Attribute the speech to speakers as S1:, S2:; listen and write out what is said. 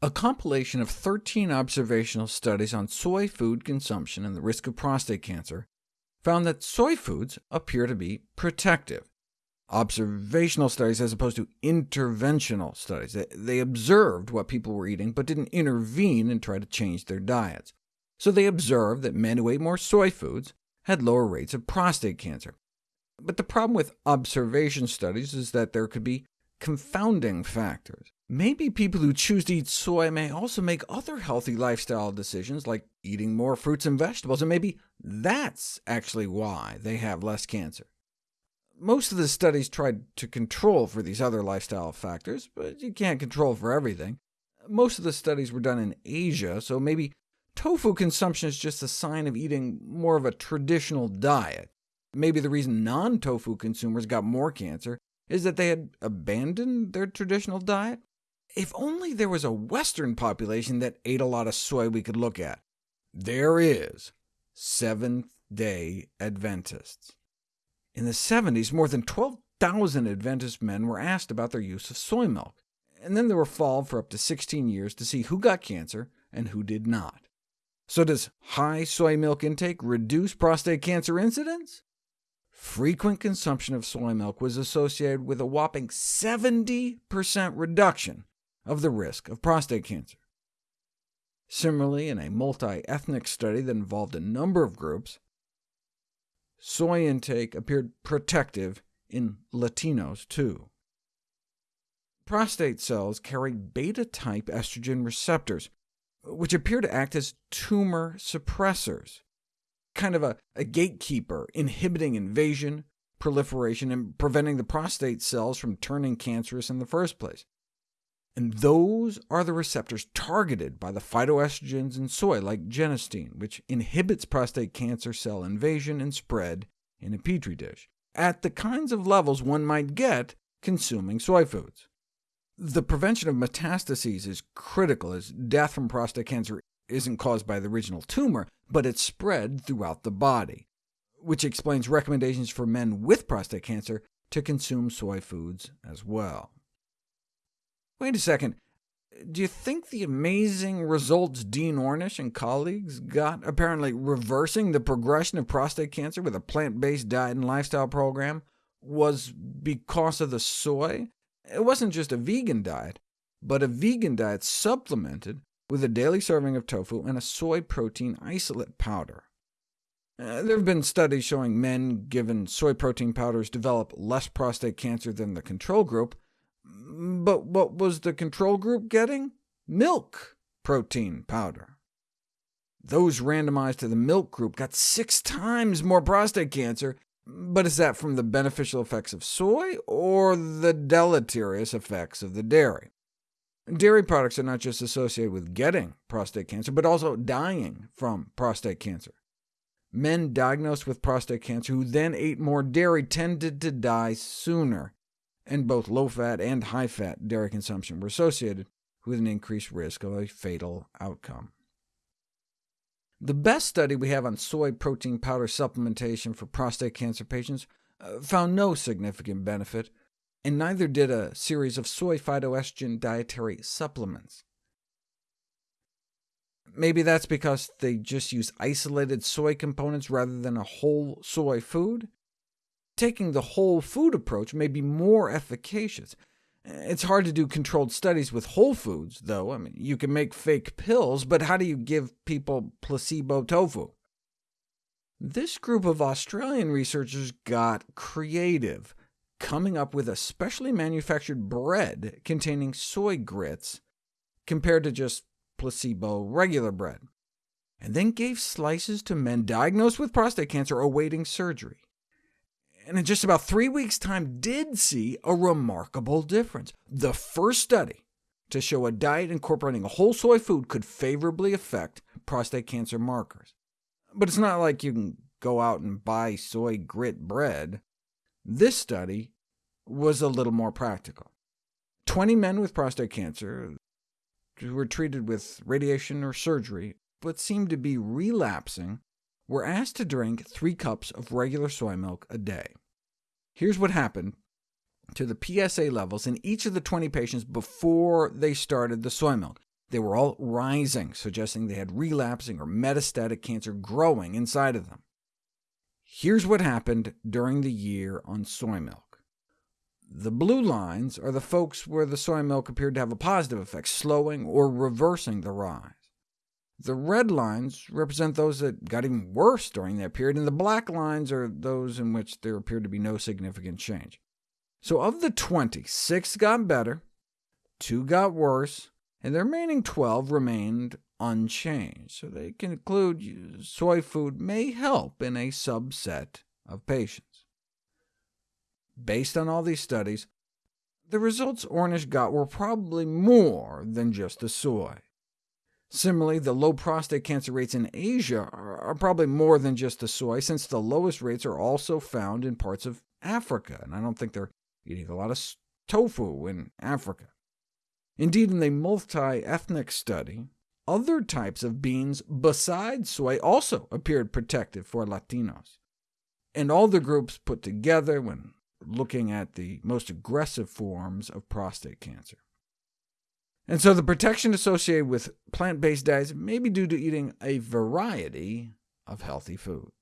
S1: A compilation of 13 observational studies on soy food consumption and the risk of prostate cancer found that soy foods appear to be protective. Observational studies as opposed to interventional studies. They observed what people were eating, but didn't intervene and try to change their diets. So they observed that men who ate more soy foods had lower rates of prostate cancer. But the problem with observation studies is that there could be confounding factors. Maybe people who choose to eat soy may also make other healthy lifestyle decisions, like eating more fruits and vegetables, and maybe that's actually why they have less cancer. Most of the studies tried to control for these other lifestyle factors, but you can't control for everything. Most of the studies were done in Asia, so maybe tofu consumption is just a sign of eating more of a traditional diet. Maybe the reason non-tofu consumers got more cancer is that they had abandoned their traditional diet? If only there was a Western population that ate a lot of soy we could look at. There is Seventh-day Adventists. In the 70s, more than 12,000 Adventist men were asked about their use of soy milk, and then they were followed for up to 16 years to see who got cancer and who did not. So does high soy milk intake reduce prostate cancer incidence? Frequent consumption of soy milk was associated with a whopping 70% reduction of the risk of prostate cancer. Similarly, in a multi-ethnic study that involved a number of groups, soy intake appeared protective in Latinos too. Prostate cells carry beta-type estrogen receptors, which appear to act as tumor suppressors kind of a, a gatekeeper, inhibiting invasion, proliferation, and preventing the prostate cells from turning cancerous in the first place. And those are the receptors targeted by the phytoestrogens in soy, like genistein, which inhibits prostate cancer cell invasion and spread in a petri dish, at the kinds of levels one might get consuming soy foods. The prevention of metastases is critical, as death from prostate cancer isn't caused by the original tumor, but it's spread throughout the body, which explains recommendations for men with prostate cancer to consume soy foods as well. Wait a second. Do you think the amazing results Dean Ornish and colleagues got, apparently reversing the progression of prostate cancer with a plant-based diet and lifestyle program, was because of the soy? It wasn't just a vegan diet, but a vegan diet supplemented with a daily serving of tofu and a soy protein isolate powder. Uh, there have been studies showing men given soy protein powders develop less prostate cancer than the control group, but what was the control group getting? Milk protein powder. Those randomized to the milk group got six times more prostate cancer, but is that from the beneficial effects of soy, or the deleterious effects of the dairy? Dairy products are not just associated with getting prostate cancer, but also dying from prostate cancer. Men diagnosed with prostate cancer who then ate more dairy tended to die sooner, and both low-fat and high-fat dairy consumption were associated with an increased risk of a fatal outcome. The best study we have on soy protein powder supplementation for prostate cancer patients uh, found no significant benefit, and neither did a series of soy phytoestrogen dietary supplements. Maybe that's because they just use isolated soy components rather than a whole soy food? Taking the whole food approach may be more efficacious. It's hard to do controlled studies with whole foods, though. I mean, you can make fake pills, but how do you give people placebo tofu? This group of Australian researchers got creative coming up with a specially manufactured bread containing soy grits compared to just placebo regular bread, and then gave slices to men diagnosed with prostate cancer awaiting surgery. And in just about three weeks' time did see a remarkable difference. The first study to show a diet incorporating a whole soy food could favorably affect prostate cancer markers. But it's not like you can go out and buy soy grit bread. This study was a little more practical. 20 men with prostate cancer who were treated with radiation or surgery, but seemed to be relapsing, were asked to drink 3 cups of regular soy milk a day. Here's what happened to the PSA levels in each of the 20 patients before they started the soy milk. They were all rising, suggesting they had relapsing or metastatic cancer growing inside of them. Here's what happened during the year on soy milk. The blue lines are the folks where the soy milk appeared to have a positive effect, slowing or reversing the rise. The red lines represent those that got even worse during that period, and the black lines are those in which there appeared to be no significant change. So of the 20, 6 got better, 2 got worse, and the remaining 12 remained unchanged. So they conclude soy food may help in a subset of patients. Based on all these studies, the results Ornish got were probably more than just the soy. Similarly, the low prostate cancer rates in Asia are probably more than just the soy, since the lowest rates are also found in parts of Africa, and I don't think they're eating a lot of tofu in Africa. Indeed, in a multi-ethnic study, other types of beans besides soy also appeared protective for Latinos. And all the groups put together when looking at the most aggressive forms of prostate cancer. And so the protection associated with plant-based diets may be due to eating a variety of healthy foods.